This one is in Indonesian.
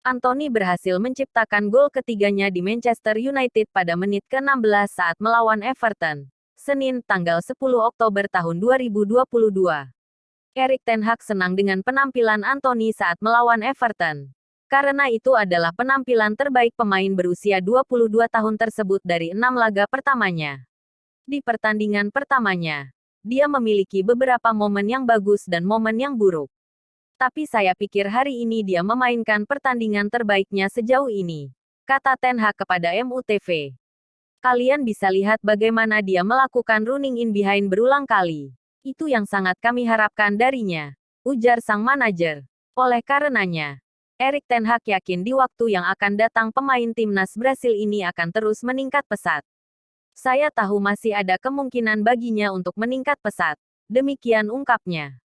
Anthony berhasil menciptakan gol ketiganya di Manchester United pada menit ke-16 saat melawan Everton. Senin, tanggal 10 Oktober tahun 2022. Erik Ten Hag senang dengan penampilan Anthony saat melawan Everton. Karena itu adalah penampilan terbaik pemain berusia 22 tahun tersebut dari enam laga pertamanya. Di pertandingan pertamanya, dia memiliki beberapa momen yang bagus dan momen yang buruk tapi saya pikir hari ini dia memainkan pertandingan terbaiknya sejauh ini. Kata Ten Hag kepada MUTV. Kalian bisa lihat bagaimana dia melakukan running in behind berulang kali. Itu yang sangat kami harapkan darinya. Ujar sang manajer. Oleh karenanya, Erik Ten Hag yakin di waktu yang akan datang pemain timnas Brasil ini akan terus meningkat pesat. Saya tahu masih ada kemungkinan baginya untuk meningkat pesat. Demikian ungkapnya.